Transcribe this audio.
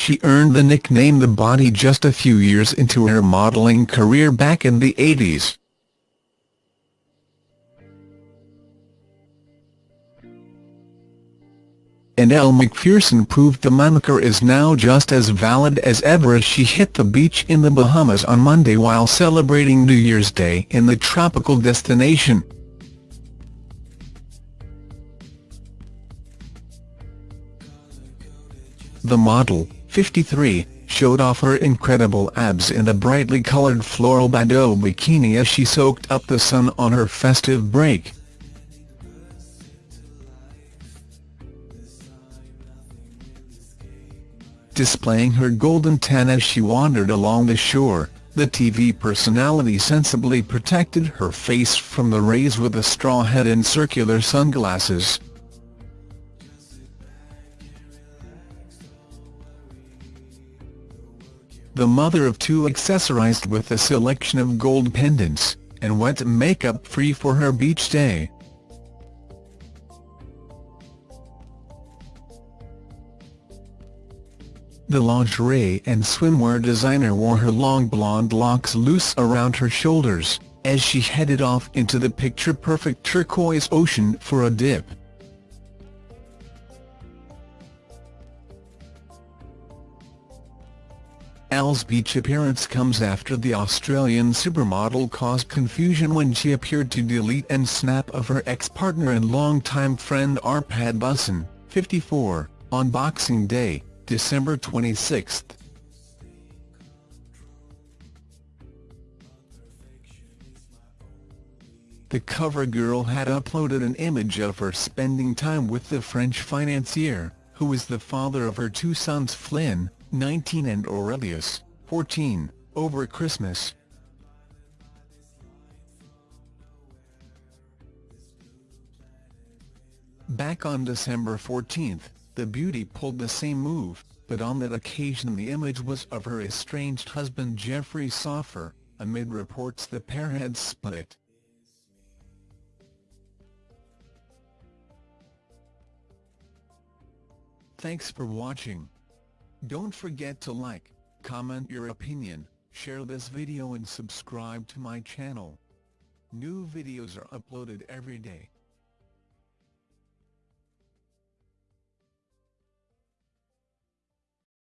she earned the nickname The Body just a few years into her modelling career back in the 80s. and Elle Macpherson proved the moniker is now just as valid as ever as she hit the beach in the Bahamas on Monday while celebrating New Year's Day in the tropical destination. The model, 53, showed off her incredible abs in a brightly coloured floral bandeau bikini as she soaked up the sun on her festive break. displaying her golden tan as she wandered along the shore. The TV personality sensibly protected her face from the rays with a straw hat and circular sunglasses. The mother of two accessorized with a selection of gold pendants, and went makeup-free for her beach day. The lingerie and swimwear designer wore her long blonde locks loose around her shoulders, as she headed off into the picture-perfect turquoise ocean for a dip. Elle's beach appearance comes after the Australian supermodel caused confusion when she appeared to delete and snap of her ex-partner and longtime friend Arpad Busson, 54, on Boxing Day. December 26. The cover girl had uploaded an image of her spending time with the French financier, who is the father of her two sons Flynn, 19 and Aurelius, 14, over Christmas. Back on December 14, the beauty pulled the same move, but on that occasion the image was of her estranged husband Jeffrey Soffer, amid reports the pair had split. Thanks for watching. Don't forget to like, comment your opinion, share this video and subscribe to my channel. New videos are uploaded every day.